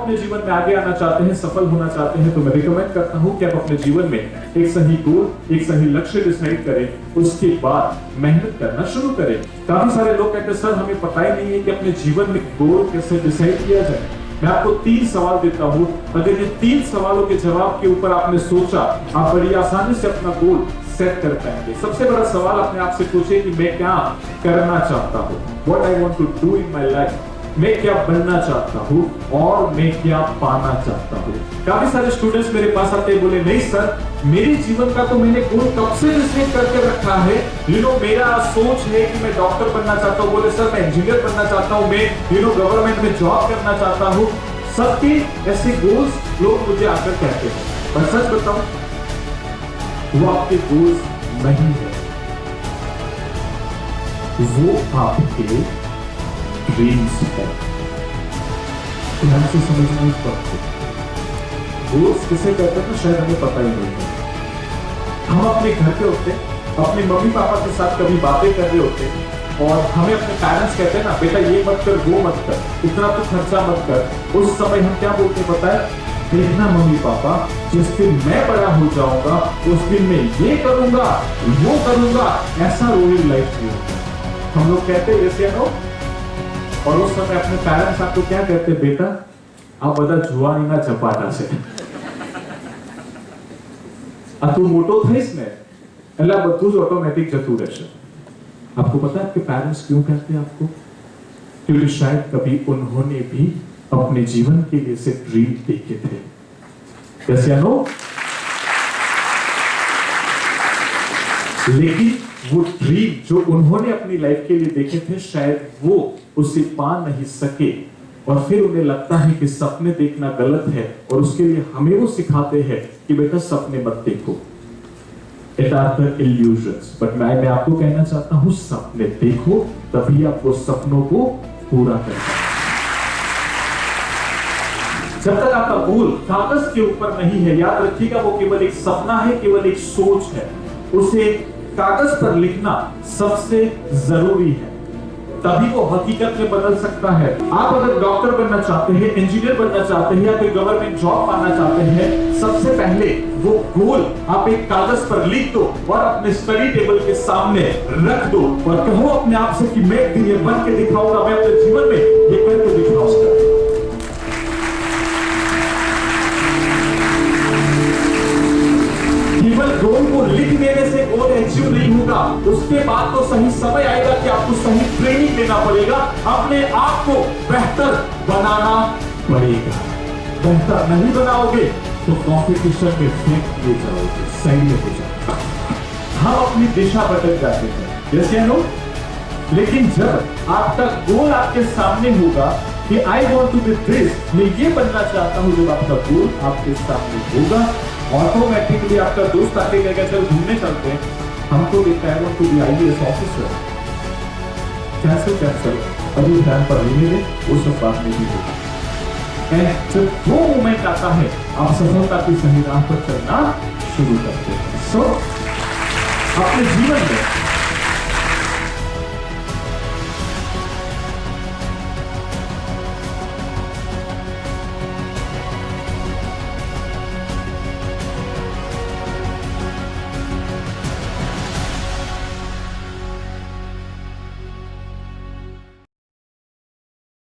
अपने जीवन में आगे आना चाहते हैं, सफल होना चाहते हैं तो मैं रिकमेंड करता हूँ कि आप अपने जीवन में एक सही गोल एक सही लक्ष्य डिसाइड करें। उसके बाद मेहनत करना शुरू करें। काफ़ी सारे लोग कहते हैं, सर, हमें पता ही नहीं है कि अपने जीवन में गोल कैसे डिसाइड किया जाए। मैं आपको तीन सवाल देता हूँ। अगर ये तीन सवालों के जवाब के ऊपर आपने सोचा, आप बड़ी आसानी से अपना गोल सेट कर पाएँगे। सबसे बड़ा सवाल अपने आप से पूछे कि मैं क्या करना चाहता हूँ? What I want to do in my life मैं क्या बनना चाहता हूँ और मैं क्या पाना चाहता हूँ? काफ़ी सारे स्टूडेंट्स मेरे पास आते बोले, नहीं सर, मेरे जीवन का तो मैंने गोल कब से डिसाइड करके रखा है? यू नो मेरा सोच है कि मैं डॉक्टर बनना चाहता हूँ, बोले, सर, मैं इंजीनियर बनना चाहता हूँ, मैं यू नो गवर्नमेंट में जॉब करना चाहता हूँ। सबके ऐसे गोल्स लोग मुझे आकर कहते हैं। पर सच बताऊँ, वो आपके गोल्स नहीं है। वो आपके ड्रीम्स है ध्यान से समझना इस बात गोल्स किसे कहते हैं तो शायद हमें पता ही नहीं है। हम अपने घर पे होते, अपने मम्मी पापा के साथ कभी बातें कर रहे होते, और हमें अपने पेरेंट्स कहते हैं ना, बेटा, ये मत कर, वो मत कर, इतना तो खर्चा मत कर। उस समय हम क्या बोलते पता है? देखना मम्मी पापा, जिस दिन मैं बड़ा हो जाऊँगा, उस दिन मैं ये करूँगा, वो करूँगा, ऐसा रोलिंग लाइफ होता हम लोग कहते हैं? और उस समय अपने पेरेंट्स आपको क्या कहते बेटा આ બધા જુવાનીના ચપાટા છે આ તું મોટો થઈશ ને એટલે આ બધું જ ઓટોમેટિક જતું રહેશે आपको पता है आपके पेरेंट्स क्यों कहते हैं आपको क्योंकि शायद कभी उन्होंने भी अपने जीवन के लिए से ड्रीम देखे थे जैसे नो लेकिन वो ड्रीम जो उन्होंने अपनी लाइफ के लिए देखे थे, शायद वो उसे पा नहीं सके। और फिर उन्हें लगता है कि सपने देखना गलत है और उसके लिए हमें वो सिखाते हैं कि बेटा सपने मत देखो। इट आर द बट मैं मैं आपको कहना चाहता हूँ, सपने देखो, तभी आप वो सपनों को पूरा कर जब तक आपका गोल कागज़ के ऊपर नहीं है, याद रखिएगा, वो केवल एक सपना है, केवल एक सोच है। उसे कागज़ पर लिखना सबसे ज़रूरी है। तभी वो हकीकत में बदल सकता है। आप अगर डॉक्टर बनना चाहते हैं, इंजीनियर बनना चाहते हैं या कोई गवर्नमेंट जॉब पाना चाहते हैं, सबसे पहले वो गोल आप एक कागज़ पर लिख दो और अपने स्टडी टेबल के सामने रख दो और कहो अपने आप से कि मैं बन के दिखाऊँगा, मैं अपने जीवन में गोल को लिख देने से गोल अचीव नहीं होगा? उसके बाद तो सही समय आएगा कि आपको सही ट्रेनिंग देना पड़ेगा। अपने आप को बेहतर बनाना पड़ेगा। बेहतर नहीं बनाओगे तो कंपटीशन में फेंक दिए जाओगे सही में हो जाएगा हम अपनी दिशा बदल जाते हैं। जैसे लोग लेकिन जब आपका गोल आपके सामने होगा कि I want to be this मैं ये बनना चाहता हूँ जब आपका गोल आपके सामने होगा ऑटोमेटिकली आपका दोस्त आके कहेगा चल घूमने चलते हैं। हमको देखता है to be IAS officer cancel cancel अभी ध्यान पर नहीं मिले उस सब बात नहीं होगी एंड जब वो मोमेंट आता है आप सफलता की सही राह पर चलना शुरू करते हैं। सो so, अपने जीवन में